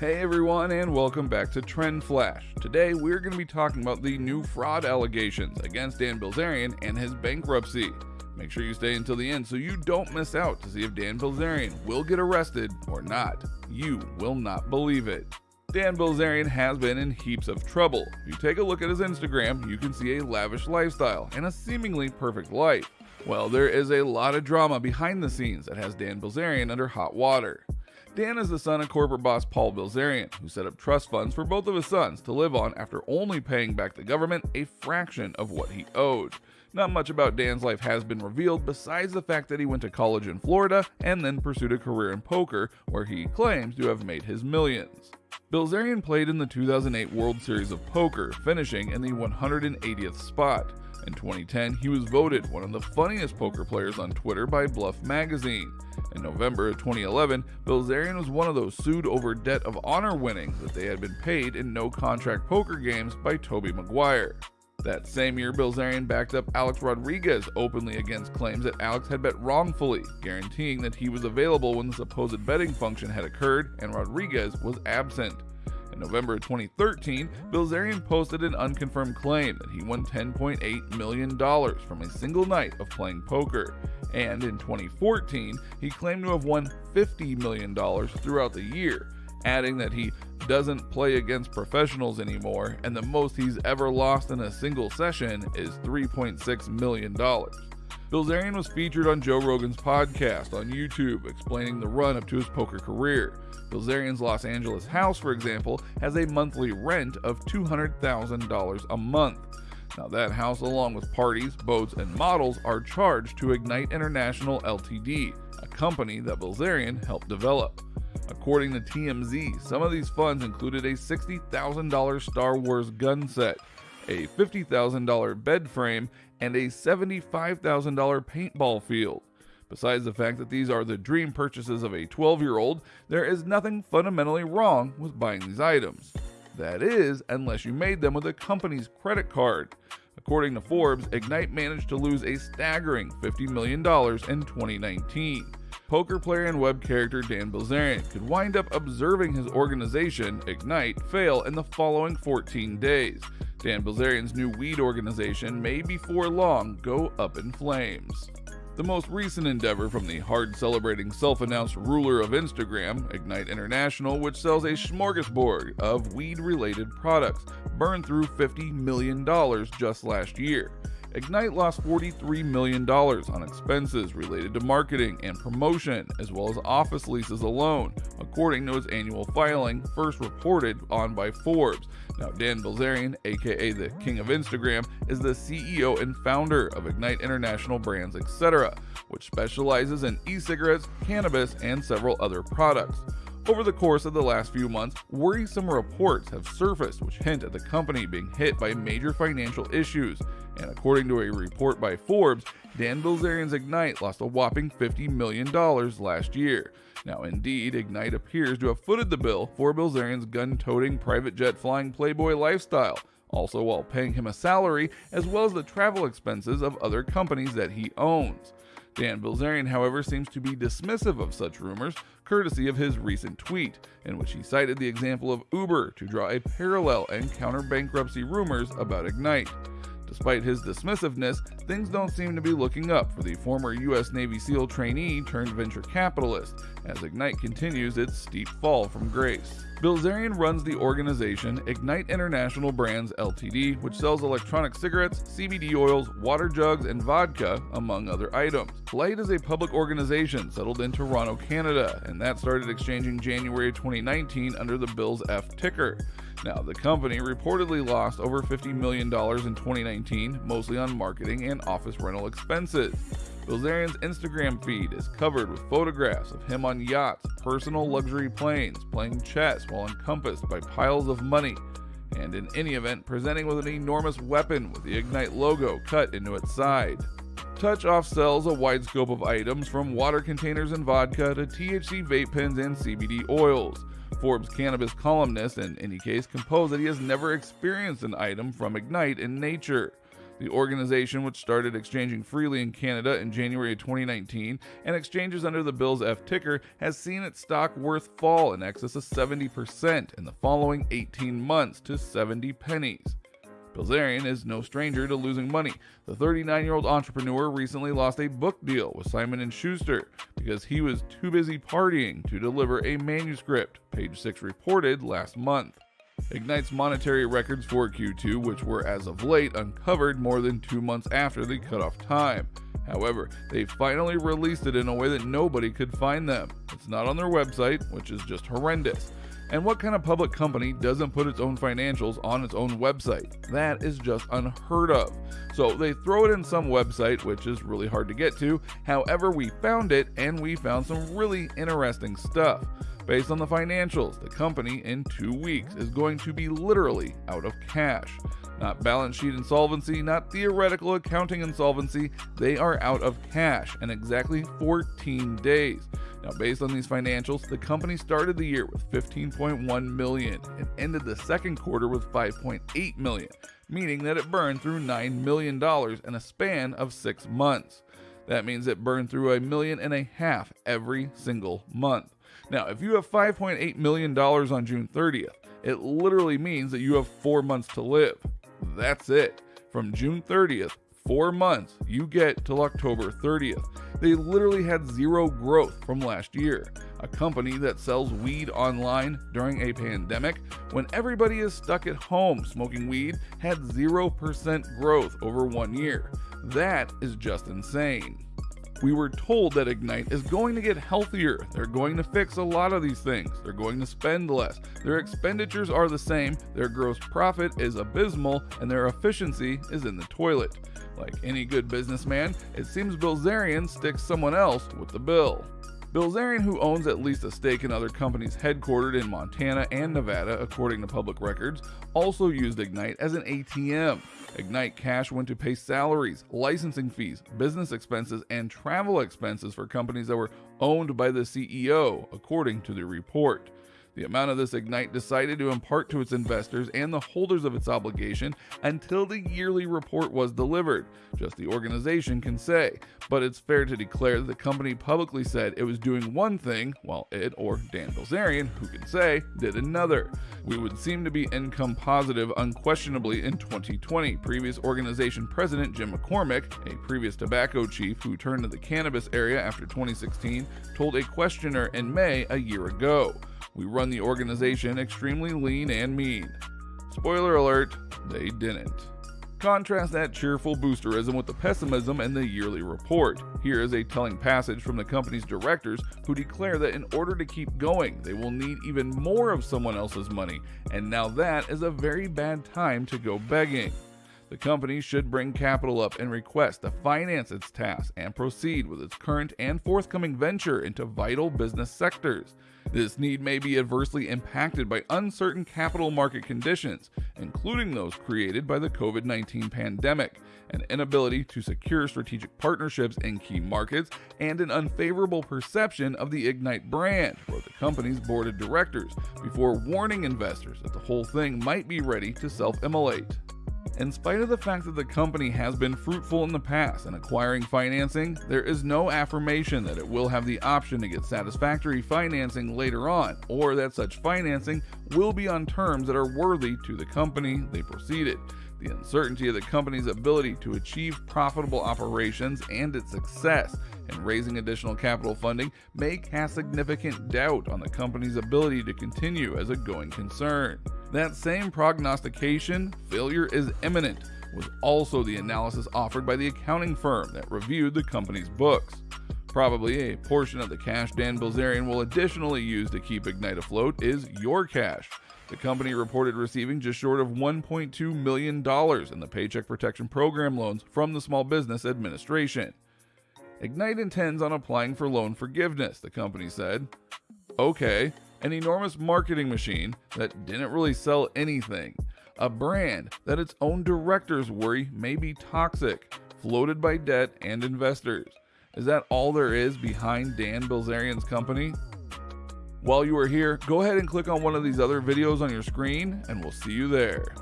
Hey everyone, and welcome back to Trend Flash. Today we're going to be talking about the new fraud allegations against Dan Bilzerian and his bankruptcy. Make sure you stay until the end so you don't miss out to see if Dan Bilzerian will get arrested or not. You will not believe it. Dan Bilzerian has been in heaps of trouble. If you take a look at his Instagram, you can see a lavish lifestyle and a seemingly perfect life. Well, there is a lot of drama behind the scenes that has Dan Bilzerian under hot water. Dan is the son of corporate boss Paul Bilzerian, who set up trust funds for both of his sons to live on after only paying back the government a fraction of what he owed. Not much about Dan's life has been revealed besides the fact that he went to college in Florida and then pursued a career in poker, where he claims to have made his millions. Bilzerian played in the 2008 World Series of Poker, finishing in the 180th spot. In 2010, he was voted one of the funniest poker players on Twitter by Bluff Magazine. In November of 2011, Bilzerian was one of those sued over debt of honor winnings that they had been paid in no contract poker games by Tobey Maguire. That same year, Bilzerian backed up Alex Rodriguez openly against claims that Alex had bet wrongfully, guaranteeing that he was available when the supposed betting function had occurred and Rodriguez was absent. In November 2013, Bilzerian posted an unconfirmed claim that he won $10.8 million from a single night of playing poker. And in 2014, he claimed to have won $50 million throughout the year, adding that he doesn't play against professionals anymore and the most he's ever lost in a single session is $3.6 million. Bilzerian was featured on Joe Rogan's podcast on YouTube, explaining the run up to his poker career. Bilzerian's Los Angeles house, for example, has a monthly rent of $200,000 a month. Now, that house, along with parties, boats, and models, are charged to Ignite International Ltd., a company that Bilzerian helped develop. According to TMZ, some of these funds included a $60,000 Star Wars gun set, a $50,000 bed frame, and a $75,000 paintball field. Besides the fact that these are the dream purchases of a 12 year old, there is nothing fundamentally wrong with buying these items. That is, unless you made them with a company's credit card. According to Forbes, Ignite managed to lose a staggering $50 million in 2019. Poker player and web character Dan Bilzerian could wind up observing his organization, Ignite, fail in the following 14 days. Dan Bilzerian's new weed organization may before long go up in flames. The most recent endeavor from the hard celebrating self announced ruler of Instagram, Ignite International, which sells a smorgasbord of weed related products, burned through $50 million just last year. Ignite lost $43 million on expenses related to marketing and promotion, as well as office leases alone, according to its annual filing, first reported on by Forbes. Now, Dan Bilzerian, aka the King of Instagram, is the CEO and founder of Ignite International Brands, etc., which specializes in e cigarettes, cannabis, and several other products. Over the course of the last few months, worrisome reports have surfaced which hint at the company being hit by major financial issues. And according to a report by Forbes, Dan Bilzerian's Ignite lost a whopping $50 million last year. Now, indeed, Ignite appears to have footed the bill for Bilzerian's gun toting, private jet flying Playboy lifestyle, also while paying him a salary as well as the travel expenses of other companies that he owns. Dan Bilzerian, however, seems to be dismissive of such rumors, courtesy of his recent tweet, in which he cited the example of Uber to draw a parallel and counter bankruptcy rumors about Ignite. Despite his dismissiveness, things don't seem to be looking up for the former U.S. Navy SEAL trainee turned venture capitalist, as Ignite continues its steep fall from grace. Bilzerian runs the organization Ignite International Brands Ltd., which sells electronic cigarettes, CBD oils, water jugs, and vodka, among other items. Light is a public organization settled in Toronto, Canada, and that started exchanging January 2019 under the Bills F ticker. Now, the company reportedly lost over $50 million in 2019, mostly on marketing and office rental expenses. Bilzerian's Instagram feed is covered with photographs of him on yachts, personal luxury planes, playing chess while encompassed by piles of money, and in any event, presenting with an enormous weapon with the Ignite logo cut into its side. Touch Off sells a wide scope of items from water containers and vodka to THC vape pens and CBD oils. Forbes cannabis columnist, in any case, composed that he has never experienced an item from Ignite in nature. The organization, which started exchanging freely in Canada in January of 2019 and exchanges under the Bill's F ticker, has seen its stock worth fall in excess of 70% in the following 18 months to 70 pennies. Bilzerian is no stranger to losing money. The 39-year-old entrepreneur recently lost a book deal with Simon & Schuster because he was too busy partying to deliver a manuscript, page 6 reported last month. Ignite's monetary records for Q2, which were as of late uncovered more than two months after the cutoff time. However, they finally released it in a way that nobody could find them. It's not on their website, which is just horrendous. And what kind of public company doesn't put its own financials on its own website? That is just unheard of. So they throw it in some website, which is really hard to get to. However, we found it and we found some really interesting stuff. Based on the financials, the company in two weeks is going to be literally out of cash. Not balance sheet insolvency, not theoretical accounting insolvency, they are out of cash in exactly 14 days. Now, based on these financials, the company started the year with 15.1 million and ended the second quarter with 5.8 million, meaning that it burned through 9 million dollars in a span of 6 months. That means it burned through a million and a half every single month. Now, if you have $5.8 million on June 30th, it literally means that you have four months to live. That's it. From June 30th, four months, you get till October 30th. They literally had zero growth from last year. A company that sells weed online during a pandemic when everybody is stuck at home smoking weed had 0% growth over one year. That is just insane. We were told that Ignite is going to get healthier. They're going to fix a lot of these things. They're going to spend less. Their expenditures are the same, their gross profit is abysmal, and their efficiency is in the toilet. Like any good businessman, it seems Bilzerian sticks someone else with the bill. Bilzerian, who owns at least a stake in other companies headquartered in Montana and Nevada, according to public records, also used Ignite as an ATM. Ignite Cash went to pay salaries, licensing fees, business expenses, and travel expenses for companies that were owned by the CEO, according to the report. The amount of this Ignite decided to impart to its investors and the holders of its obligation until the yearly report was delivered. Just the organization can say. But it's fair to declare that the company publicly said it was doing one thing, while it, or Dan Bilzerian, who can say, did another. We would seem to be income positive unquestionably in 2020. Previous organization president Jim McCormick, a previous tobacco chief who turned to the cannabis area after 2016, told a questioner in May a year ago. We run the organization extremely lean and mean. Spoiler alert, they didn't. Contrast that cheerful boosterism with the pessimism in the yearly report. Here is a telling passage from the company's directors who declare that in order to keep going, they will need even more of someone else's money, and now that is a very bad time to go begging. The company should bring capital up and request to finance its tasks and proceed with its current and forthcoming venture into vital business sectors. This need may be adversely impacted by uncertain capital market conditions, including those created by the COVID 19 pandemic, an inability to secure strategic partnerships in key markets, and an unfavorable perception of the Ignite brand, wrote the company's board of directors, before warning investors that the whole thing might be ready to self immolate. In spite of the fact that the company has been fruitful in the past in acquiring financing, there is no affirmation that it will have the option to get satisfactory financing later on, or that such financing will be on terms that are worthy to the company they proceeded. The uncertainty of the company's ability to achieve profitable operations and its success in raising additional capital funding may cast significant doubt on the company's ability to continue as a going concern. That same prognostication, failure is imminent, was also the analysis offered by the accounting firm that reviewed the company's books. Probably a portion of the cash Dan Bilzerian will additionally use to keep Ignite afloat is your cash. The company reported receiving just short of $1.2 million in the Paycheck Protection Program loans from the Small Business Administration. Ignite intends on applying for loan forgiveness, the company said. Okay, an enormous marketing machine that didn't really sell anything, a brand that its own directors worry may be toxic, floated by debt and investors. Is that all there is behind Dan Bilzerian's company? While you are here, go ahead and click on one of these other videos on your screen, and we'll see you there.